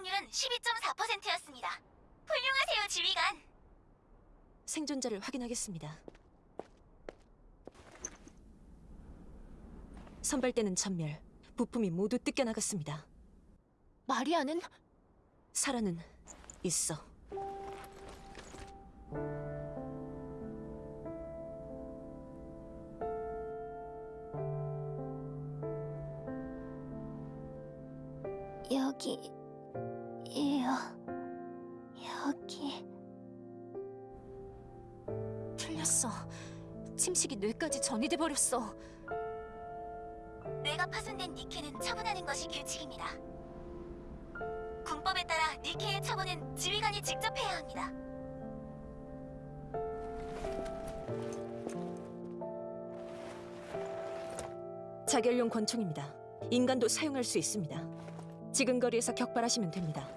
생존율은 12.4%였습니다. 훌륭하세요, 지휘관. 생존자를 확인하겠습니다. 선발대는 전멸, 부품이 모두 뜯겨나갔습니다. 마리아는 사라는 있어. 여기 이요 여기 틀렸어. 침식이 뇌까지 전이돼 버렸어. 뇌가 파손된 니케는 처분하는 것이 규칙입니다. 군법에 따라 니케의 처분은 지휘관이 직접 해야 합니다. 자결용 권총입니다. 인간도 사용할 수 있습니다. 지금 거리에서 격발하시면 됩니다.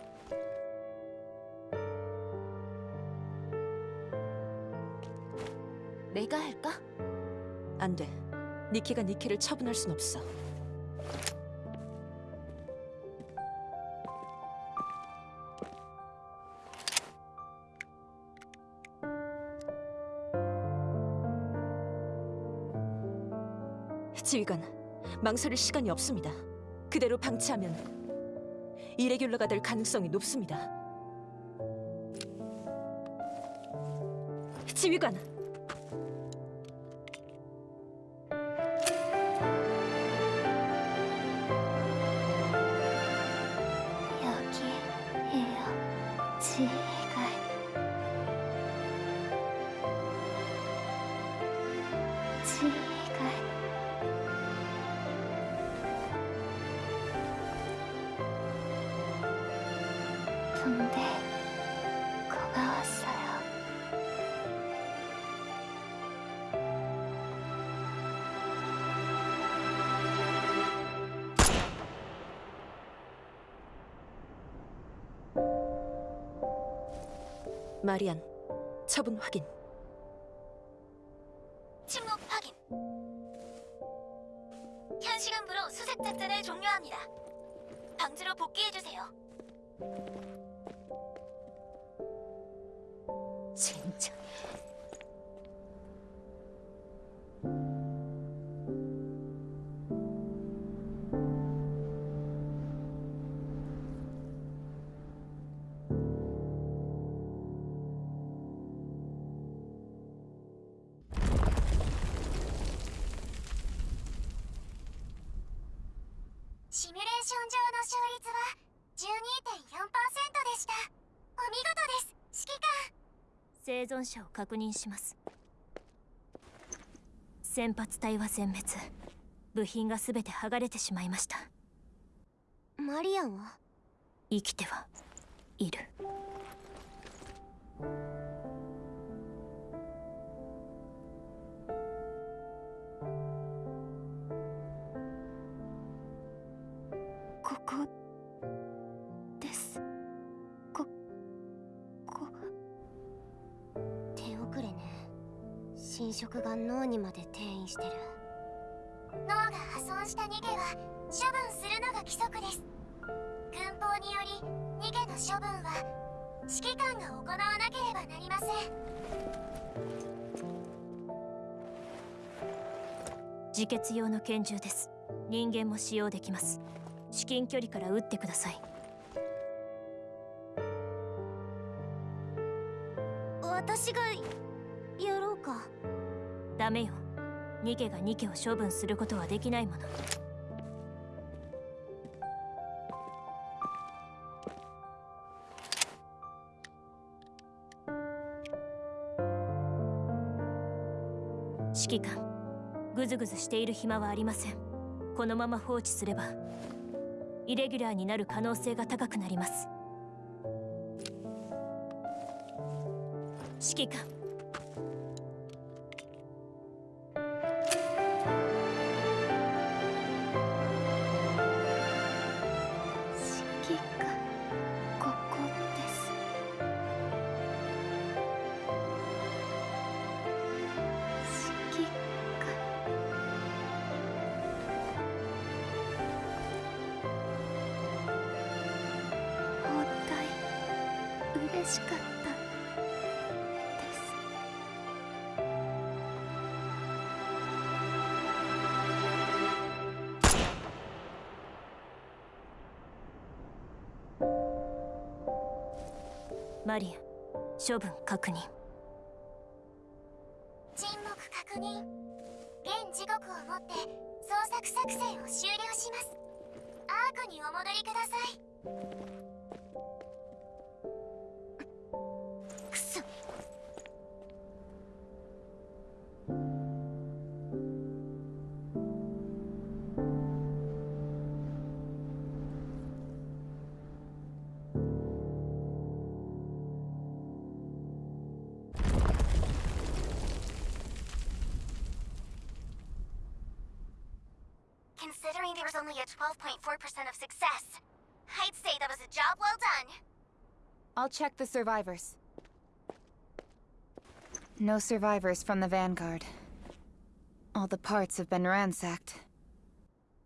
내가 할까? 안 돼. 니키가 니키를 처분할 순 없어. 지휘관, 망설일 시간이 없습니다. 그대로 방치하면 이레귤러가 될 가능성이 높습니다. 지휘관, 붕대 고마웠어요 마리안, 처분 확인. 침묵 확인. 현 시간부로 수색 작전을 종료합니다. 방지로 복귀해 주세요. 진짜. 시뮬레ーション上の勝率は12.4%でしたお見事です指揮官 生存者を確認します。先発隊は全滅。部品が全て剥がれてしまいました。マリアンは？生きてはいる侵食が脳にまで転移してる。脳が破損した逃げは処分するのが規則です。軍法により逃げの処分は指揮官が行わなければなりません。自決用の拳銃です。人間も使用できます。至近距離から撃ってください。私がやろうか。ダメよ。ニケがニケを処分することはできないもの。指揮官グズグズしている暇はありません。このまま放置すればイレギュラーになる可能性が高くなります。指揮官しかった。マリア処分確認。沈黙確認。現時刻をもって捜索作戦を終了します。アークにお戻りください。There was only a 12.4% of success, I'd say that was a job well done. I'll check the survivors. No survivors from the Vanguard. All the parts have been ransacked.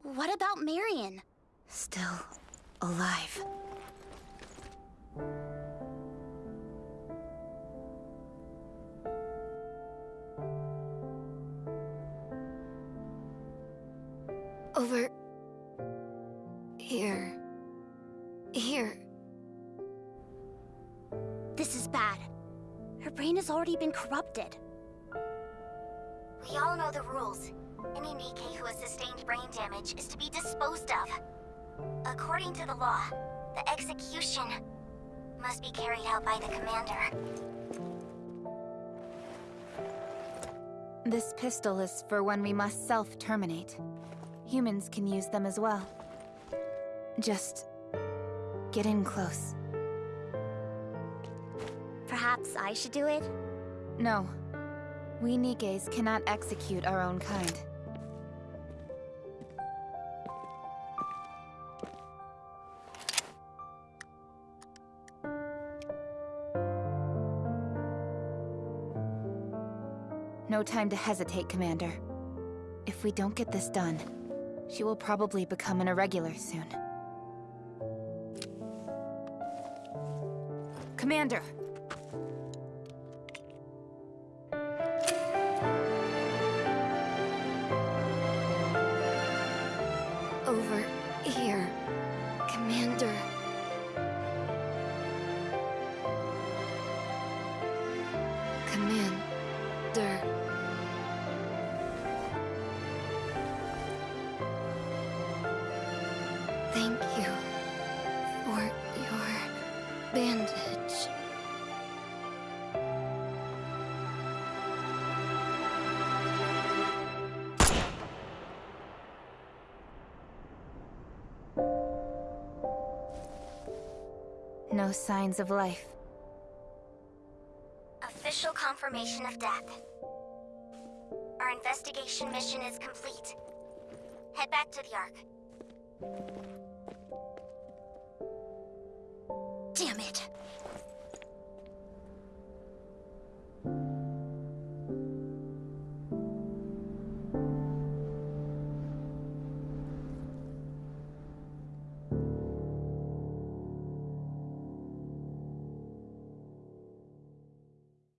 What about Marian? Still alive. Over here. Here. This is bad. Her brain has already been corrupted. We all know the rules. Any Nikke who has sustained brain damage is to be disposed of. According to the law, the execution must be carried out by the commander. This pistol is for when we must self-terminate. Humans can use them as well. Just... get in close. Perhaps I should do it? No. We Nikkes cannot execute our own kind. No time to hesitate, Commander. If we don't get this done, she will probably become an irregular soon. Commander! Over here. Commander. Commander. Thank you for bandage. No signs of life. Official confirmation of death. Our investigation mission is complete. Head back to the Ark. It!